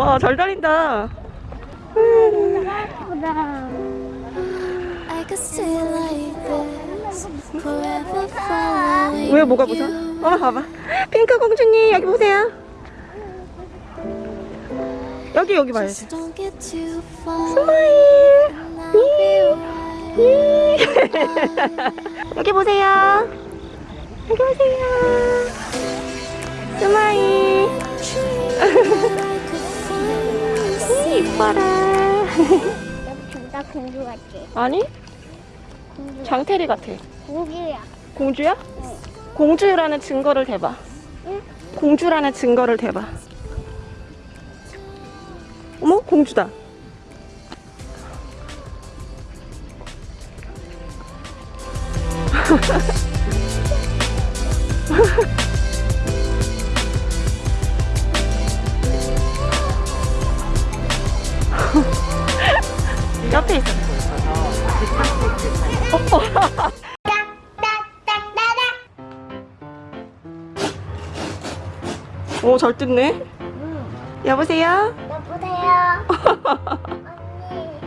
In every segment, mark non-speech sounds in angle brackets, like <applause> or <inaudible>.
와, 잘 달린다. 왜 뭐가 무서워? 어, 봐봐. 핑크 공주님, 여기 보세요. 여기, 여기 봐야지. smile. 여기 보세요. 여기 보세요. Smile. 이뻐라. 나 공주 같지? 아니, 공주. 장태리 같아. 공주야. 공주야? 공주라는 증거를 대봐. 응? 공주라는 증거를 대봐. 어머, 공주다. <laughs> 옆에 있어. <laughs> 오, 잘 뜯네. 응. 여보세요? 여보세요. 언니.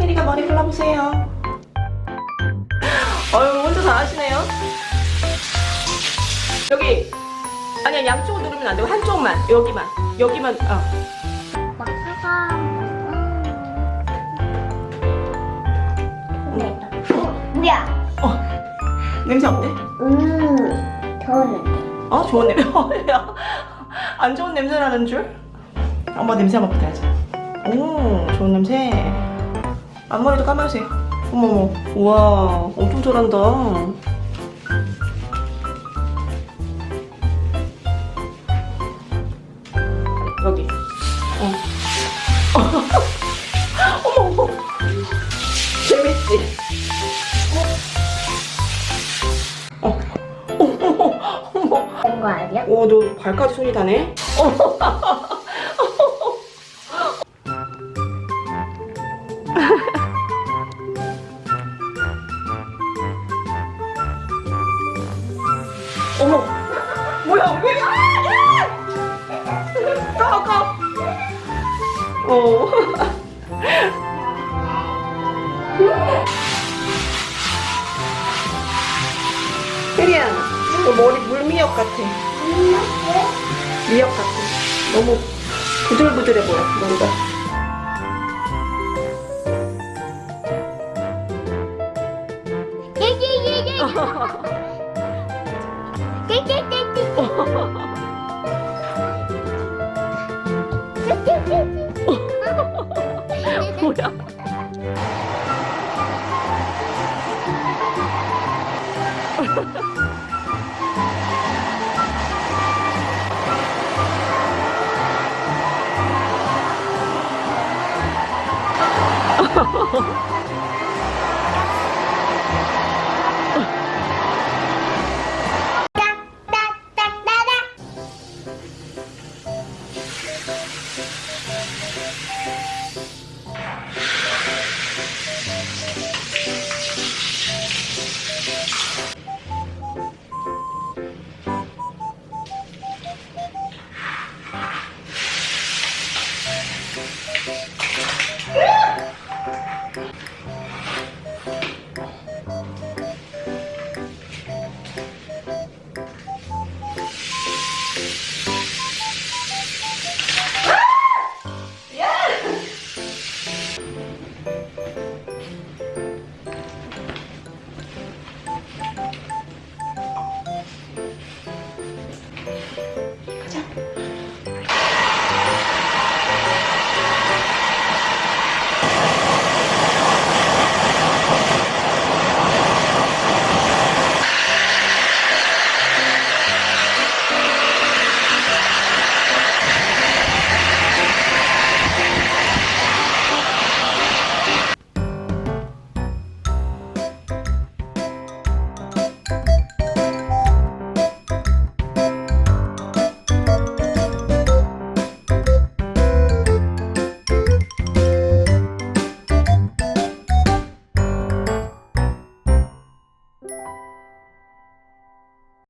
혜리가 머리 골라보세요. 여기 아니야 양쪽을 누르면 안 되고 한쪽만 여기만 여기만 어. 뭐야? 냄새 어때? 음. 어 좋은 냄새. 안 좋은 냄새 나는 줄? 엄마 냄새 한번 맡아야지. 오 좋은 냄새. 앞머리도 감아주세요. 어머머 우와 엄청 잘한다. 여기. <laughs> 어. 어머 어머. 재밌지? 어. 어머 어머. 된거 아니야? 오, 너 발까지 손이 다네? <laughs> 어머, 뭐야, 왜? 어. 혜리야, 너 머리 물미역 같아. 미역 같아. 너무 부들부들해 보여, 머리가. 예예예예. <laughs> Ha ha ha!